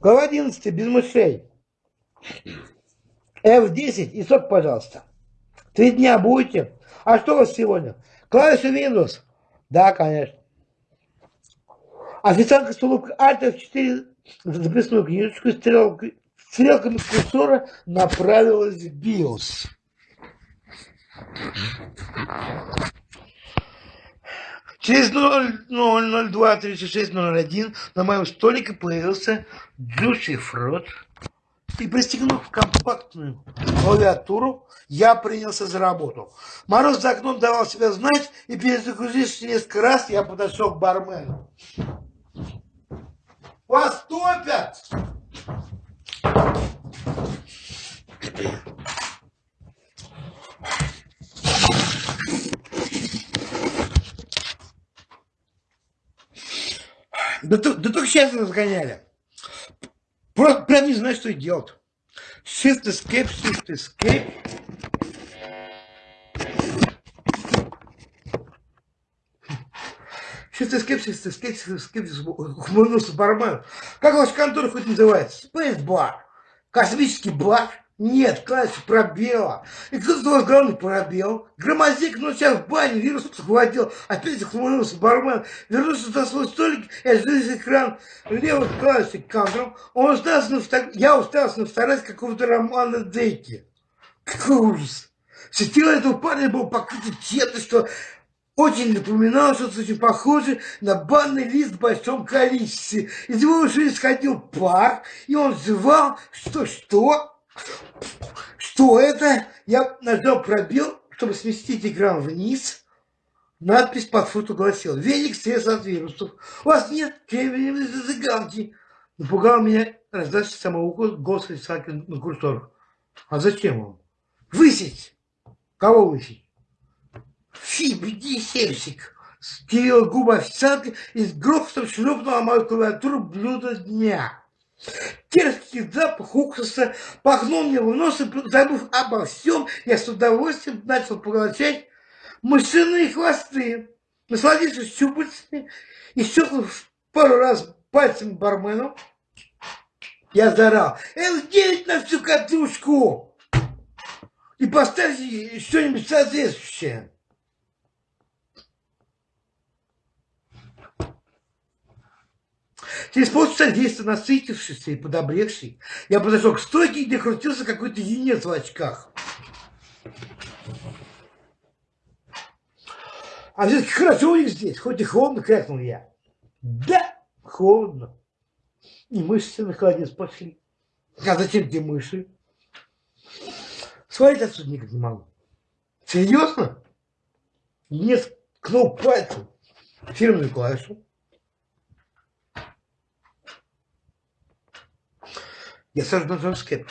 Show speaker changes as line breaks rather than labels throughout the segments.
Глава 11, без мышей. F10 и сок, пожалуйста. Три дня будете? А что у вас сегодня? Клавиша Windows? Да, конечно. Официантка с улыбкой Alt F4 записную книжечку стрелкой, стрелками курсора направилась в BIOS. Через 0023601 на моем столике появился дюшифрот. И пристегнув компактную клавиатуру, я принялся за работу. Мороз за окном давал себя знать, и перезагрузившись несколько раз, я подошел к бармену. Вас топят! Да, да только сейчас разгоняли. Просто прям не знаю, что делать. Shift Escape, Shift Escape. Shift Escape, Shift Escape, Shift Escape, ухмыльнулся бармен. Как ваша контора хоть называется? Space Bar. Космический бар. Нет, классик пробела. И кто у вас главный пробел? Громозек, ну сейчас в бане вирус схватил. Опять захмурился бармен. Вернулся за свой столик и ожидал экран левый классик кадром. Он уставился на фото... Я уставился на фотографии какого-то романа Дейки. Какой ужас. Все тело этого парня было покрыто чем-то, что очень напоминало что-то очень похожее на банный лист в большом количестве. Из его ушей исходил пар, и он звал, что-что, что это? Я нажал пробел, чтобы сместить экран вниз. Надпись под фото гласила «Веник стресс от вирусов». У вас нет кремниевой зажигалки. Напугал меня раздача самого голос рисователя на курсорах. А зачем вам? Высить. Кого высить? Фи, беги, сельщик. Скривила губы официантка и с грохотом шлепнула мою клавиатуру блюдо дня. Терпкий запах уксуса пахнул мне в нос, и, забыв обо всем, я с удовольствием начал поглощать мышиные хвосты. Насладившись щупальцами и щелкнув пару раз пальцем бармену, я заорал «Л9 на всю катушку!» и поставьте что-нибудь соответствующее. Через полчаса действия насытившийся и подобревший, я подошел к стойке, где крутился какой-то юнец в очках. А все-таки хорошо у них здесь, хоть и холодно, крякнул я. Да, холодно. И мышцы на холодец пошли. А зачем тебе мыши? Свалить отсюда никак не могу. Серьезно? Нет, ткнул пальцем фирменную клавишу. Я сразу нажал скеп.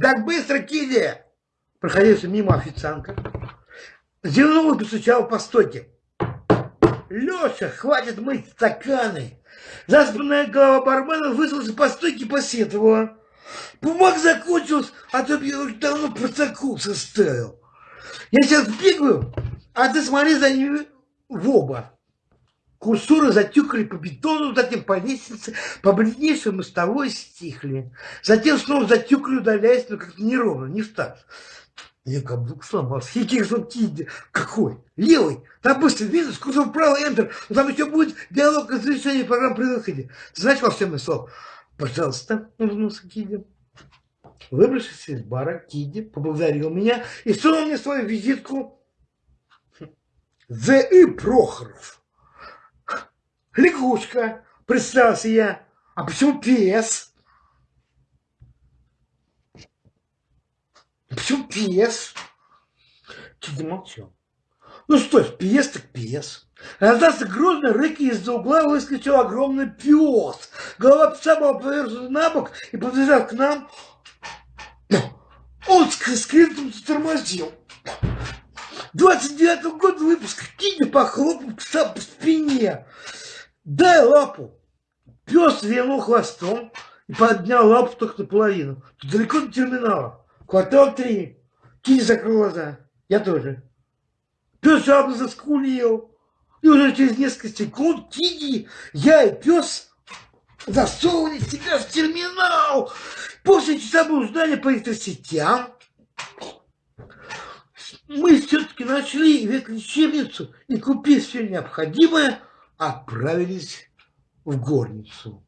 Так быстро, Киди! Проходился мимо официантка. Зевнул и постучал по стойке. Леша, хватит мыть стаканы. Заспанная голова бармена высунулась по стойке посетовала. Бумаг закончилась, а то я уже давно протокол составил. Я сейчас бегаю, а ты смотри за ними в оба. Курсоры затюкали по бетону, затем по лестнице, по бледнейшей мостовой стихли. Затем снова затюкали, удаляясь, но как-то неровно, не встав. Я каблук сломался. Хикерсон Кидди. Какой? Левый. Там быстро видно, курсор вправо, Enter. Но там еще будет диалог о завершении программы при выходе. Ты знаешь волшебное слово? Пожалуйста, улыбнулся Кидди. Выбравшись из бара, Кидди поблагодарил меня и сунул мне свою визитку. З.И. Прохоров. Лягушка, представился я. А почему пес? Почему пес? Чуть замолчал. Ну что ж, пес так пес. Раздался грозный рык, и из-за угла выскочил огромный пес. Голова пса была повернута на бок и, подбежав к нам, он с скрипом затормозил. 29 год выпуска Киня похлопал пса по спине. Дай лапу. Пес винул хвостом и поднял лапу только наполовину. Тут далеко до терминала. Квартал три. Кини закрыл глаза. Я тоже. Пес жадно заскулил. И уже через несколько секунд Кини, я и пес засовывали себя в терминал. После часового ждания по электросетям мы все-таки нашли ветлечебницу и, купив все необходимое, отправились в горницу.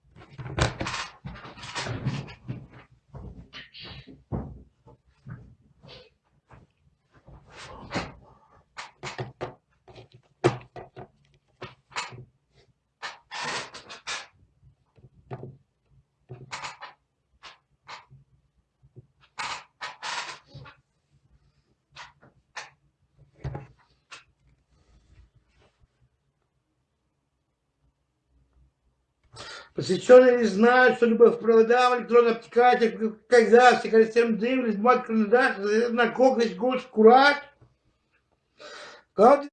Посвященные не знают, что любовь проводам, электронный обтекатель, когда все колестерин дым, бумага, карандаш, на коготь, гусь, курать. Как